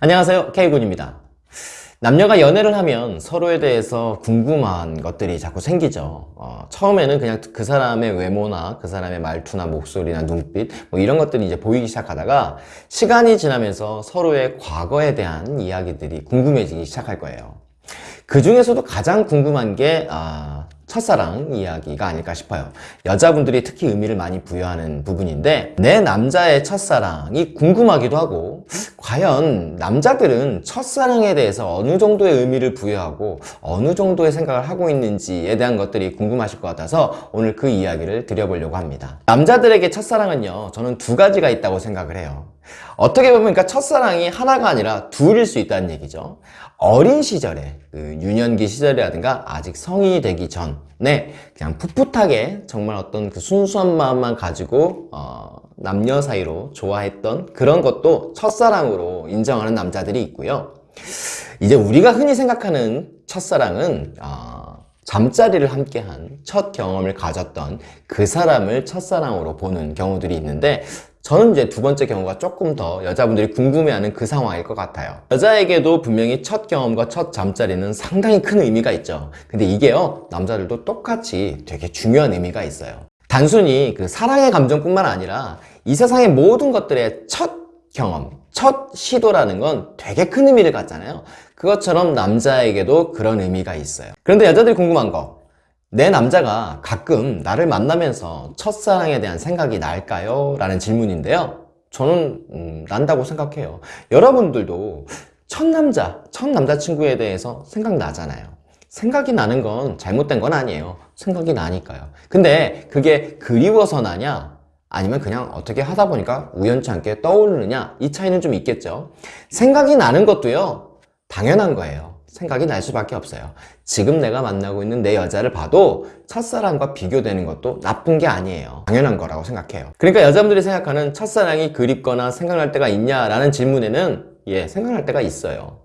안녕하세요. K군입니다. 남녀가 연애를 하면 서로에 대해서 궁금한 것들이 자꾸 생기죠. 어, 처음에는 그냥 그 사람의 외모나 그 사람의 말투나 목소리나 눈빛 뭐 이런 것들이 이제 보이기 시작하다가 시간이 지나면서 서로의 과거에 대한 이야기들이 궁금해지기 시작할 거예요. 그 중에서도 가장 궁금한 게 아, 첫사랑 이야기가 아닐까 싶어요. 여자분들이 특히 의미를 많이 부여하는 부분인데 내 남자의 첫사랑이 궁금하기도 하고 과연 남자들은 첫사랑에 대해서 어느 정도의 의미를 부여하고 어느 정도의 생각을 하고 있는지에 대한 것들이 궁금하실 것 같아서 오늘 그 이야기를 드려보려고 합니다. 남자들에게 첫사랑은요 저는 두 가지가 있다고 생각을 해요. 어떻게 보면 그러니까 첫사랑이 하나가 아니라 둘일 수 있다는 얘기죠. 어린 시절에 그 유년기 시절이라든가 아직 성인이 되기 전 에 그냥 풋풋하게 정말 어떤 그 순수한 마음만 가지고 어, 남녀 사이로 좋아했던 그런 것도 첫사랑으로 인정하는 남자들이 있고요. 이제 우리가 흔히 생각하는 첫사랑은 어, 잠자리를 함께한 첫 경험을 가졌던 그 사람을 첫사랑으로 보는 경우들이 있는데 저는 이제 두 번째 경우가 조금 더 여자분들이 궁금해하는 그 상황일 것 같아요. 여자에게도 분명히 첫 경험과 첫 잠자리는 상당히 큰 의미가 있죠. 근데 이게요 남자들도 똑같이 되게 중요한 의미가 있어요. 단순히 그 사랑의 감정뿐만 아니라 이 세상의 모든 것들의 첫 경험, 첫 시도라는 건 되게 큰 의미를 갖잖아요. 그것처럼 남자에게도 그런 의미가 있어요. 그런데 여자들이 궁금한 거. 내 남자가 가끔 나를 만나면서 첫사랑에 대한 생각이 날까요? 라는 질문인데요. 저는 음, 난다고 생각해요. 여러분들도 첫 남자, 첫 남자친구에 대해서 생각나잖아요. 생각이 나는 건 잘못된 건 아니에요. 생각이 나니까요. 근데 그게 그리워서 나냐 아니면 그냥 어떻게 하다 보니까 우연치 않게 떠오르느냐? 이 차이는 좀 있겠죠. 생각이 나는 것도요 당연한 거예요. 생각이 날 수밖에 없어요. 지금 내가 만나고 있는 내 여자를 봐도 첫사랑과 비교되는 것도 나쁜 게 아니에요. 당연한 거라고 생각해요. 그러니까 여자분들이 생각하는 첫사랑이 그립거나 생각날 때가 있냐라는 질문에는 예 생각날 때가 있어요.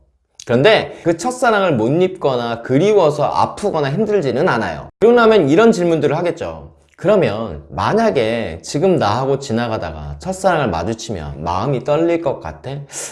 그런데 그 첫사랑을 못 입거나 그리워서 아프거나 힘들지는 않아요. 그러고 나면 이런 질문들을 하겠죠 그러면 만약에 지금 나하고 지나가다가 첫사랑을 마주치면 마음이 떨릴 것 같아?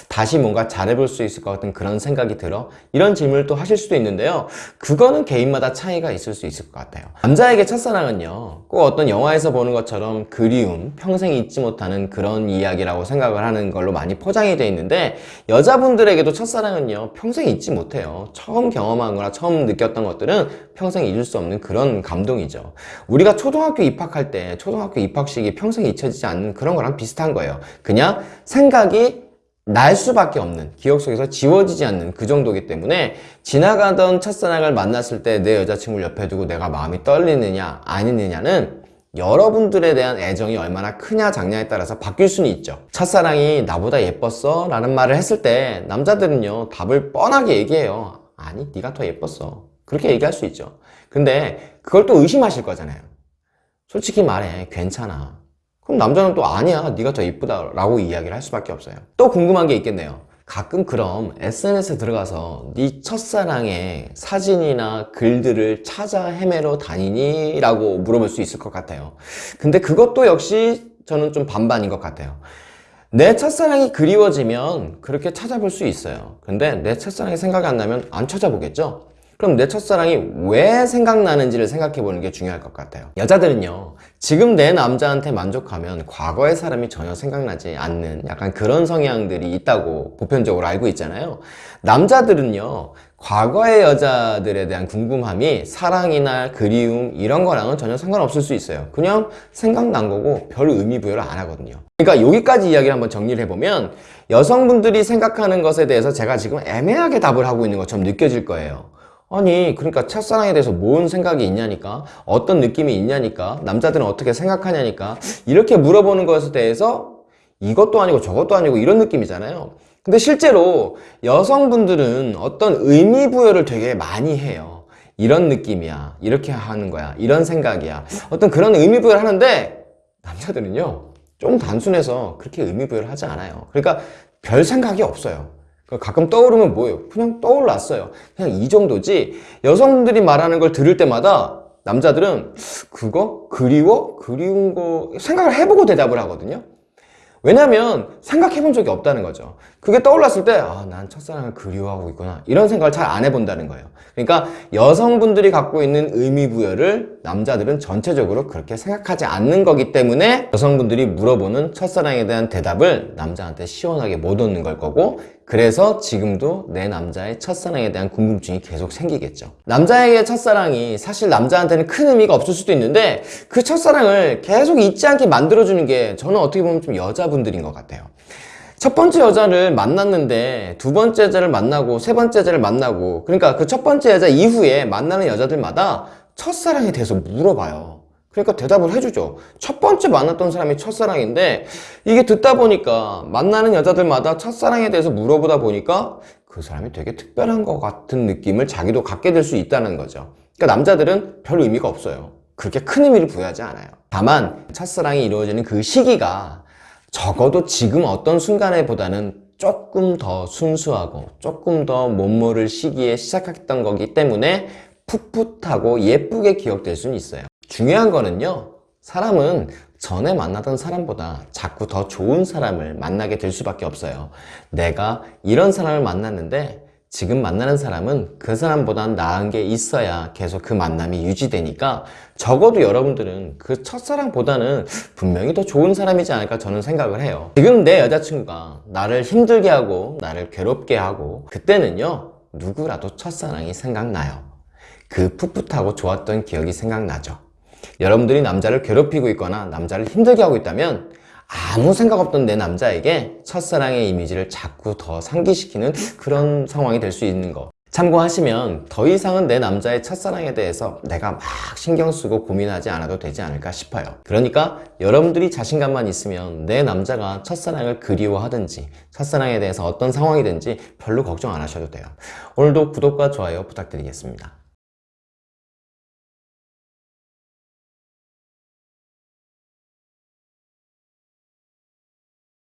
다시 뭔가 잘해볼 수 있을 것 같은 그런 생각이 들어? 이런 질문을 또 하실 수도 있는데요 그거는 개인마다 차이가 있을 수 있을 것 같아요 남자에게 첫사랑은요 꼭 어떤 영화에서 보는 것처럼 그리움, 평생 잊지 못하는 그런 이야기라고 생각을 하는 걸로 많이 포장이 되어 있는데 여자분들에게도 첫사랑은요 평생 잊지 못해요 처음 경험한 거나 처음 느꼈던 것들은 평생 잊을 수 없는 그런 감동이죠 우리가 초등학교 입학할 때 초등학교 입학식이 평생 잊혀지지 않는 그런 거랑 비슷한 거예요. 그냥 생각이 날 수밖에 없는 기억 속에서 지워지지 않는 그 정도기 때문에 지나가던 첫사랑을 만났을 때 내 여자친구를 옆에 두고 내가 마음이 떨리느냐 아니느냐는 여러분들에 대한 애정이 얼마나 크냐 작냐에 따라서 바뀔 수는 있죠. 첫사랑이 나보다 예뻤어? 라는 말을 했을 때 남자들은요 답을 뻔하게 얘기해요. 아니 네가 더 예뻤어. 그렇게 얘기할 수 있죠. 근데 그걸 또 의심하실 거잖아요 솔직히 말해 괜찮아. 그럼 남자는 또 아니야. 네가 더 이쁘다 라고 이야기를 할 수밖에 없어요. 또 궁금한 게 있겠네요. 가끔 그럼 SNS에 들어가서 네 첫사랑의 사진이나 글들을 찾아 헤매러 다니니? 라고 물어볼 수 있을 것 같아요. 근데 그것도 역시 저는 좀 반반인 것 같아요. 내 첫사랑이 그리워지면 그렇게 찾아볼 수 있어요. 근데 내 첫사랑이 생각이 안 나면 안 찾아보겠죠? 그럼 내 첫사랑이 왜 생각나는지를 생각해 보는 게 중요할 것 같아요. 여자들은요 지금 내 남자한테 만족하면 과거의 사람이 전혀 생각나지 않는 약간 그런 성향들이 있다고 보편적으로 알고 있잖아요. 남자들은요 과거의 여자들에 대한 궁금함이 사랑이나 그리움 이런 거랑은 전혀 상관없을 수 있어요. 그냥 생각난 거고 별 의미 부여를 안 하거든요. 그러니까 여기까지 이야기를 한번 정리를 해보면 여성분들이 생각하는 것에 대해서 제가 지금 애매하게 답을 하고 있는 것처럼 느껴질 거예요 아니 그러니까 첫사랑에 대해서 뭔 생각이 있냐니까 어떤 느낌이 있냐니까 남자들은 어떻게 생각하냐니까 이렇게 물어보는 것에 대해서 이것도 아니고 저것도 아니고 이런 느낌이잖아요. 근데 실제로 여성분들은 어떤 의미 부여를 되게 많이 해요. 이런 느낌이야. 이렇게 하는 거야. 이런 생각이야. 어떤 그런 의미 부여를 하는데 남자들은요 좀 단순해서 그렇게 의미 부여를 하지 않아요. 그러니까 별 생각이 없어요 가끔 떠오르면 뭐예요? 그냥 떠올랐어요 그냥 이 정도지 여성들이 말하는 걸 들을 때마다 남자들은 그거? 그리워? 그리운 거 생각을 해보고 대답을 하거든요 왜냐면 생각해 본 적이 없다는 거죠 그게 떠올랐을 때, 아, 난 첫사랑을 그리워하고 있구나. 이런 생각을 잘 안 해본다는 거예요. 그러니까 여성분들이 갖고 있는 의미부여를 남자들은 전체적으로 그렇게 생각하지 않는 거기 때문에 여성분들이 물어보는 첫사랑에 대한 대답을 남자한테 시원하게 못 얻는 걸 거고, 그래서 지금도 내 남자의 첫사랑에 대한 궁금증이 계속 생기겠죠. 남자에게 첫사랑이 사실 남자한테는 큰 의미가 없을 수도 있는데, 그 첫사랑을 계속 잊지 않게 만들어주는 게 저는 어떻게 보면 좀 여자분들인 것 같아요. 첫 번째 여자를 만났는데 두 번째 여자를 만나고 세 번째 여자를 만나고 그러니까 그 첫 번째 여자 이후에 만나는 여자들마다 첫사랑에 대해서 물어봐요. 그러니까 대답을 해주죠. 첫 번째 만났던 사람이 첫사랑인데 이게 듣다 보니까 만나는 여자들마다 첫사랑에 대해서 물어보다 보니까 그 사람이 되게 특별한 것 같은 느낌을 자기도 갖게 될 수 있다는 거죠. 그러니까 남자들은 별 의미가 없어요. 그렇게 큰 의미를 부여하지 않아요. 다만 첫사랑이 이루어지는 그 시기가 적어도 지금 어떤 순간에 보다는 조금 더 순수하고 조금 더못 모를 시기에 시작했던 거기 때문에 풋풋하고 예쁘게 기억될 수는 있어요. 중요한 거는요, 사람은 전에 만나던 사람보다 자꾸 더 좋은 사람을 만나게 될 수밖에 없어요. 내가 이런 사람을 만났는데 지금 만나는 사람은 그 사람보다 나은 게 있어야 계속 그 만남이 유지되니까 적어도 여러분들은 그 첫사랑보다는 분명히 더 좋은 사람이지 않을까 저는 생각을 해요. 지금 내 여자친구가 나를 힘들게 하고 나를 괴롭게 하고 그때는요 누구라도 첫사랑이 생각나요. 그 풋풋하고 좋았던 기억이 생각나죠. 여러분들이 남자를 괴롭히고 있거나 남자를 힘들게 하고 있다면 아무 생각 없던 내 남자에게 첫사랑의 이미지를 자꾸 더 상기시키는 그런 상황이 될 수 있는 거. 참고하시면 더 이상은 내 남자의 첫사랑에 대해서 내가 막 신경 쓰고 고민하지 않아도 되지 않을까 싶어요. 그러니까 여러분들이 자신감만 있으면 내 남자가 첫사랑을 그리워하든지 첫사랑에 대해서 어떤 상황이든지 별로 걱정 안 하셔도 돼요. 오늘도 구독과 좋아요 부탁드리겠습니다